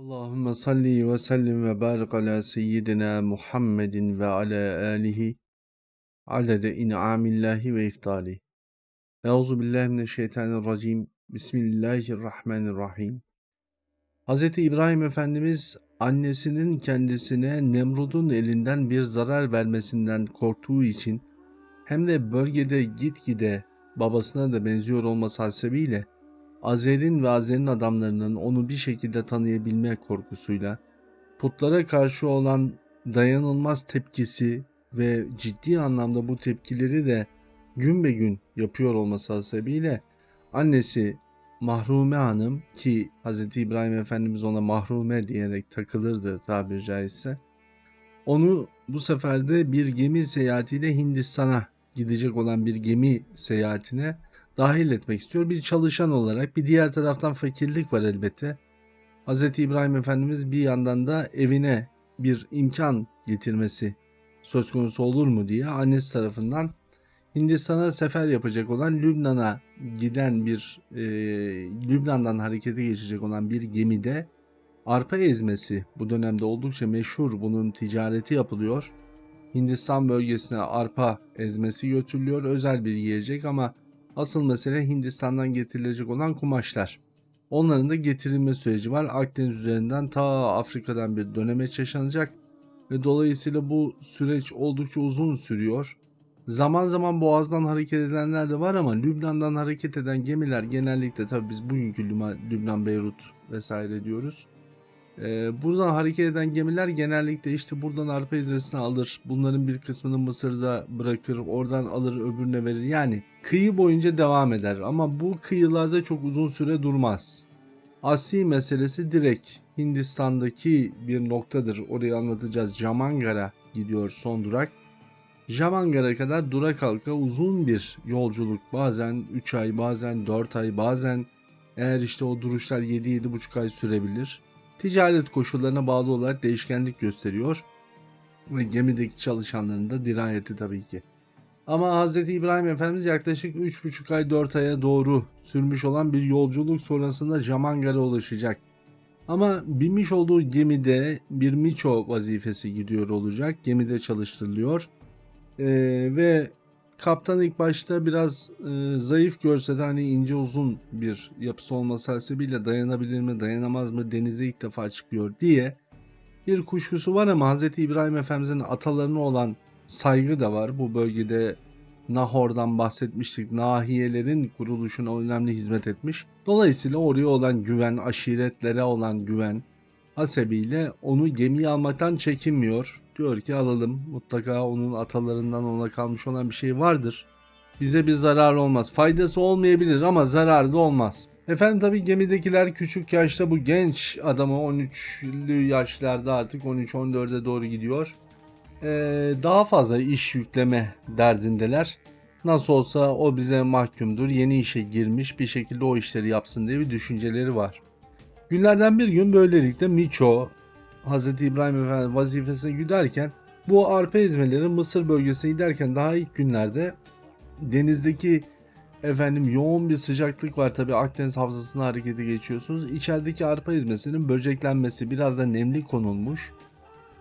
Allahümme salli ve sellim ve barik ala seyyidina Muhammedin ve ala alihi adede in'amillahi ve iftali. Euzu billahi mineşşeytanirracim. Bismillahirrahmanirrahim. Hz. İbrahim Efendimiz annesinin kendisine Nemrud'un elinden bir zarar vermesinden korktuğu için hem de bölgede gitgide babasına da benziyor olması hasebiyle Azer'in ve Azer'in adamlarının onu bir şekilde tanıyabilme korkusuyla putlara karşı olan dayanılmaz tepkisi ve ciddi anlamda bu tepkileri de gün be gün yapıyor olması hasebiyle annesi Mahrume Hanım ki Hz. İbrahim Efendimiz ona Mahrume diyerek takılırdı tabiri caizse onu bu sefer de bir gemi seyahatiyle Hindistan'a gidecek olan bir gemi seyahatine dahil etmek istiyor. Bir çalışan olarak bir diğer taraftan fakirlik var elbette. Hz. İbrahim Efendimiz bir yandan da evine bir imkan getirmesi söz konusu olur mu diye annesi tarafından Hindistan'a sefer yapacak olan Lübnan'a giden bir e, Lübnan'dan harekete geçecek olan bir gemide arpa ezmesi bu dönemde oldukça meşhur bunun ticareti yapılıyor. Hindistan bölgesine arpa ezmesi götürülüyor özel bir yiyecek ama Asıl mesele Hindistan'dan getirilecek olan kumaşlar. Onların da getirilme süreci var. Akdeniz üzerinden ta Afrika'dan bir dönemeç yaşanacak ve dolayısıyla bu süreç oldukça uzun sürüyor. Zaman zaman boğazdan hareket edenler de var ama Lübnan'dan hareket eden gemiler genellikle tabi biz bugünkü Lübnan, Beyrut vesaire diyoruz. Ee, buradan hareket eden gemiler genellikle işte buradan arpa izresini alır. Bunların bir kısmını Mısır'da bırakır. Oradan alır öbürüne verir. Yani kıyı boyunca devam eder. Ama bu kıyılarda çok uzun süre durmaz. Asli meselesi direkt Hindistan'daki bir noktadır. Orayı anlatacağız. Jamangara gidiyor son durak. Jamangara kadar durak halka uzun bir yolculuk. Bazen 3 ay, bazen 4 ay, bazen eğer işte o duruşlar 7-7,5 ay sürebilir ticaret koşullarına bağlı olarak değişkenlik gösteriyor ve gemideki çalışanların da dirayeti tabii ki. Ama Hz. İbrahim Efendimiz yaklaşık 3,5 ay 4 aya doğru sürmüş olan bir yolculuk sonrasında Jamangar'a ulaşacak. Ama binmiş olduğu gemide bir miço vazifesi gidiyor olacak. Gemide çalıştırılıyor. Ee, ve Kaptan ilk başta biraz e, zayıf görse de hani ince uzun bir yapısı olması hasebiyle dayanabilir mi dayanamaz mı denize ilk defa çıkıyor diye bir kuşkusu var ama Hz. İbrahim Efendimiz'in atalarına olan saygı da var. Bu bölgede Nahor'dan bahsetmiştik. Nahiyelerin kuruluşuna önemli hizmet etmiş. Dolayısıyla oraya olan güven, aşiretlere olan güven hasebiyle onu gemiye almaktan çekinmiyor. Diyor ki alalım mutlaka onun atalarından ona kalmış olan bir şey vardır. Bize bir zarar olmaz. Faydası olmayabilir ama zararı da olmaz. Efendim tabi gemidekiler küçük yaşta bu genç adamı 13'lü yaşlarda artık 13-14'e doğru gidiyor. Ee, daha fazla iş yükleme derdindeler. Nasıl olsa o bize mahkumdur. Yeni işe girmiş bir şekilde o işleri yapsın diye bir düşünceleri var. Günlerden bir gün böylelikle Miço Hz. İbrahim Efendi vazifesine giderken bu arpa ezmeleri Mısır bölgesine giderken daha ilk günlerde denizdeki efendim yoğun bir sıcaklık var tabi Akdeniz havzasına harekete geçiyorsunuz. İçerideki arpa ezmesinin böceklenmesi biraz da nemli konulmuş.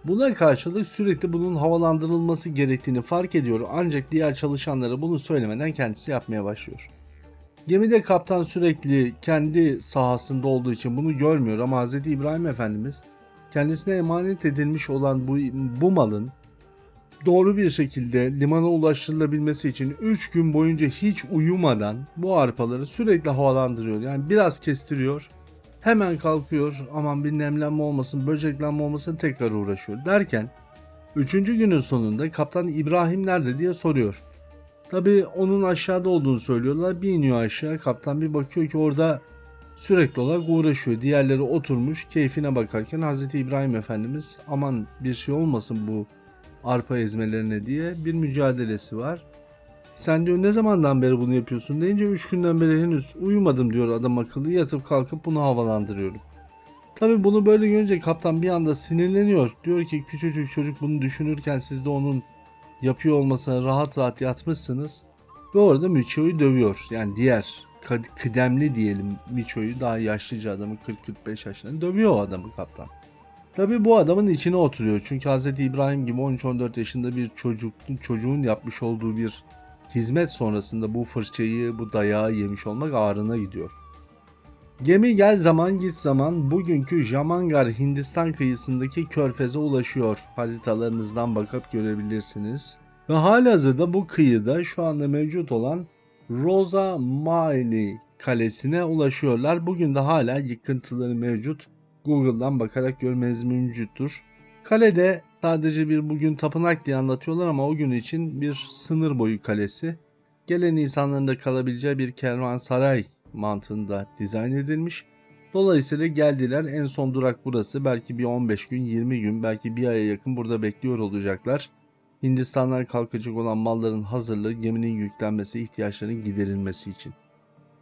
Buna karşılık sürekli bunun havalandırılması gerektiğini fark ediyor ancak diğer çalışanlara bunu söylemeden kendisi yapmaya başlıyor. Gemide kaptan sürekli kendi sahasında olduğu için bunu görmüyor ama Hz. İbrahim Efendimiz kendisine emanet edilmiş olan bu, bu malın doğru bir şekilde limana ulaştırılabilmesi için 3 gün boyunca hiç uyumadan bu arpaları sürekli havalandırıyor. Yani biraz kestiriyor, hemen kalkıyor, aman bir nemlenme olmasın, böceklenme olmasın tekrar uğraşıyor derken 3. günün sonunda kaptan İbrahim nerede diye soruyor. Tabi onun aşağıda olduğunu söylüyorlar. Bir iniyor aşağı. Kaptan bir bakıyor ki orada sürekli olarak uğraşıyor. Diğerleri oturmuş keyfine bakarken Hz. İbrahim Efendimiz aman bir şey olmasın bu arpa ezmelerine diye bir mücadelesi var. Sen diyor ne zamandan beri bunu yapıyorsun deyince 3 günden beri henüz uyumadım diyor adam akıllı yatıp kalkıp bunu havalandırıyorum. Tabi bunu böyle görünce kaptan bir anda sinirleniyor. Diyor ki küçücük çocuk bunu düşünürken siz de onun yapıyor olmasına rahat rahat yatmışsınız. Ve orada Michio'yu dövüyor. Yani diğer kıdemli diyelim Miço'yu daha yaşlıca adamı 40-45 yaşlarında dövüyor o adamı kaptan. Tabi bu adamın içine oturuyor. Çünkü Hz. İbrahim gibi 13-14 yaşında bir çocuk, çocuğun yapmış olduğu bir hizmet sonrasında bu fırçayı, bu dayağı yemiş olmak ağrına gidiyor. Gemi gel zaman git zaman bugünkü Jamangar Hindistan kıyısındaki körfeze ulaşıyor. Haritalarınızdan bakıp görebilirsiniz. Ve halihazırda bu kıyıda şu anda mevcut olan Rosa Maili kalesine ulaşıyorlar. Bugün de hala yıkıntıları mevcut. Google'dan bakarak görmeniz mümkündür. Kalede sadece bir bugün tapınak diye anlatıyorlar ama o gün için bir sınır boyu kalesi. Gelen insanların da kalabileceği bir kervansaray mantığında dizayn edilmiş. Dolayısıyla geldiler en son durak burası. Belki bir 15 gün 20 gün belki bir aya yakın burada bekliyor olacaklar. Hindistan'dan kalkacak olan malların hazırlığı geminin yüklenmesi ihtiyaçların giderilmesi için.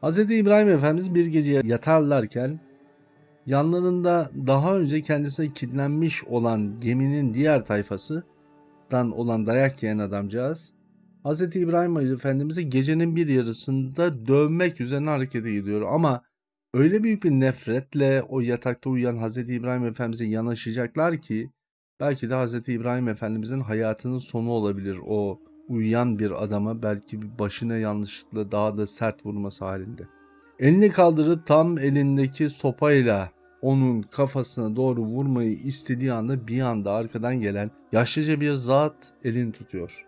Hz. İbrahim Efendimiz bir gece yatarlarken yanlarında daha önce kendisine kilitlenmiş olan geminin diğer tayfasından olan dayak yiyen adamcağız Hz. İbrahim Efendimiz'i gecenin bir yarısında dövmek üzerine harekete gidiyor ama öyle büyük bir nefretle o yatakta uyuyan Hz. İbrahim Efendimiz'e yanaşacaklar ki belki de Hz. İbrahim Efendimiz'in hayatının sonu olabilir o uyuyan bir adama belki başına yanlışlıkla daha da sert vurması halinde. Elini kaldırıp tam elindeki sopayla onun kafasına doğru vurmayı istediği anda bir anda arkadan gelen yaşlıca bir zat elini tutuyor.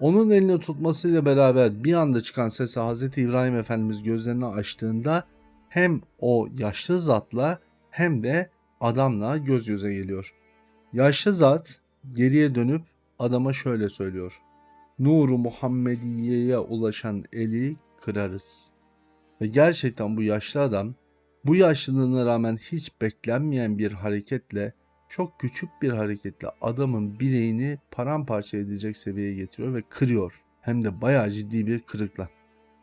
Onun elini tutmasıyla beraber bir anda çıkan sese Hz. İbrahim Efendimiz gözlerini açtığında hem o yaşlı zatla hem de adamla göz göze geliyor. Yaşlı zat geriye dönüp adama şöyle söylüyor. Nuru Muhammediye'ye ulaşan eli kırarız. Ve gerçekten bu yaşlı adam bu yaşlılığına rağmen hiç beklenmeyen bir hareketle çok küçük bir hareketle adamın bileğini paramparça edecek seviyeye getiriyor ve kırıyor. Hem de bayağı ciddi bir kırıkla.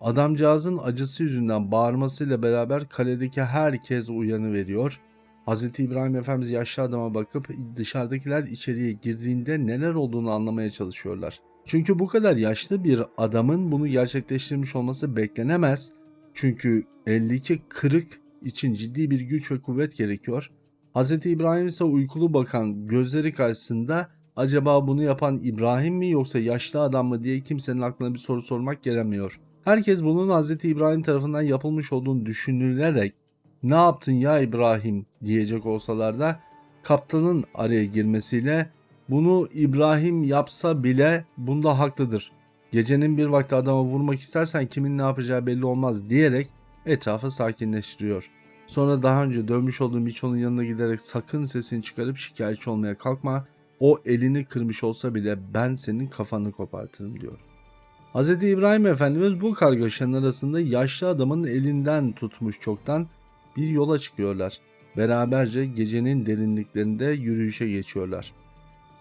Adamcağızın acısı yüzünden bağırmasıyla beraber kaledeki herkes uyanı veriyor. Hz. İbrahim Efendimiz yaşlı adama bakıp dışarıdakiler içeriye girdiğinde neler olduğunu anlamaya çalışıyorlar. Çünkü bu kadar yaşlı bir adamın bunu gerçekleştirmiş olması beklenemez. Çünkü eldeki kırık için ciddi bir güç ve kuvvet gerekiyor. Hz. İbrahim ise uykulu bakan gözleri karşısında acaba bunu yapan İbrahim mi yoksa yaşlı adam mı diye kimsenin aklına bir soru sormak gelemiyor. Herkes bunun Hz. İbrahim tarafından yapılmış olduğunu düşünülerek ne yaptın ya İbrahim diyecek olsalar da kaptanın araya girmesiyle bunu İbrahim yapsa bile bunda haklıdır. Gecenin bir vakti adama vurmak istersen kimin ne yapacağı belli olmaz diyerek etrafı sakinleştiriyor. Sonra daha önce dövmüş olduğum Miço'nun yanına giderek sakın sesini çıkarıp şikayetçi olmaya kalkma. O elini kırmış olsa bile ben senin kafanı kopartırım diyor. Hz. İbrahim Efendimiz bu kargaşanın arasında yaşlı adamın elinden tutmuş çoktan bir yola çıkıyorlar. Beraberce gecenin derinliklerinde yürüyüşe geçiyorlar.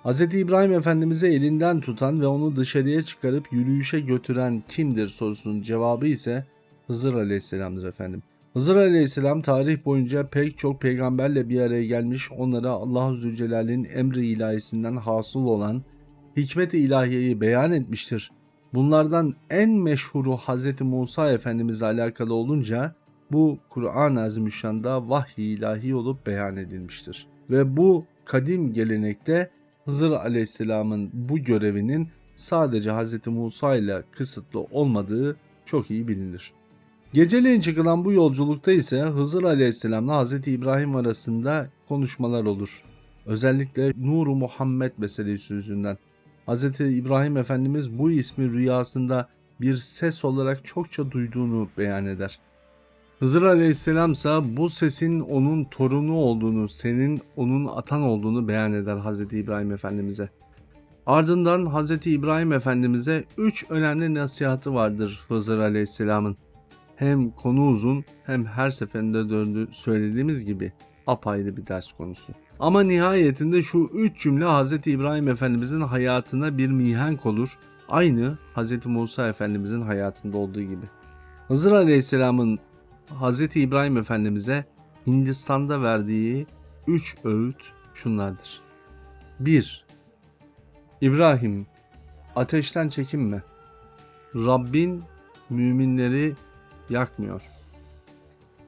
Hz. İbrahim Efendimiz'e elinden tutan ve onu dışarıya çıkarıp yürüyüşe götüren kimdir sorusunun cevabı ise Hızır Aleyhisselam'dır efendim. Hızır Aleyhisselam tarih boyunca pek çok peygamberle bir araya gelmiş onlara Allah-u Zülcelal'in emri ilahisinden hasıl olan hikmet-i ilahiyeyi beyan etmiştir. Bunlardan en meşhuru Hz. Musa Efendimizle alakalı olunca bu Kur'an-ı Azimüşşan'da vahiy ilahi olup beyan edilmiştir. Ve bu kadim gelenekte Hızır Aleyhisselam'ın bu görevinin sadece Hz. Musa ile kısıtlı olmadığı çok iyi bilinir. Geceleyin çıkılan bu yolculukta ise Hızır Aleyhisselam'la Hz. İbrahim arasında konuşmalar olur. Özellikle Nuru Muhammed meselesi yüzünden. Hz. İbrahim Efendimiz bu ismi rüyasında bir ses olarak çokça duyduğunu beyan eder. Hızır Aleyhisselam ise bu sesin onun torunu olduğunu, senin onun atan olduğunu beyan eder Hz. İbrahim Efendimiz'e. Ardından Hz. İbrahim Efendimiz'e üç önemli nasihatı vardır Hızır Aleyhisselam'ın. Hem konu uzun hem her seferinde döndü söylediğimiz gibi apayrı bir ders konusu. Ama nihayetinde şu üç cümle Hz. İbrahim Efendimiz'in hayatına bir mihenk olur. Aynı Hz. Musa Efendimiz'in hayatında olduğu gibi. Hızır Aleyhisselam'ın Hz. İbrahim Efendimiz'e Hindistan'da verdiği üç öğüt şunlardır. 1. İbrahim ateşten çekinme. Rabbin müminleri yakmıyor.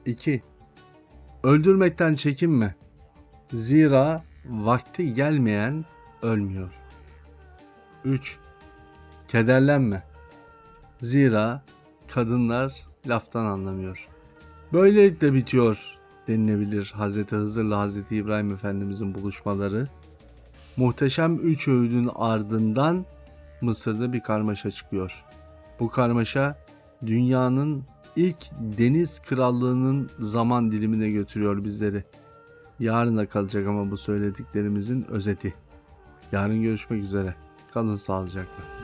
2. Öldürmekten çekinme. Zira vakti gelmeyen ölmüyor. 3. Kederlenme. Zira kadınlar laftan anlamıyor. Böylelikle bitiyor denilebilir Hz. Hızır'la Hz. İbrahim Efendimizin buluşmaları. Muhteşem üç öğüdün ardından Mısır'da bir karmaşa çıkıyor. Bu karmaşa dünyanın ilk deniz krallığının zaman dilimine götürüyor bizleri. Yarına kalacak ama bu söylediklerimizin özeti. Yarın görüşmek üzere. Kalın sağlıcakla.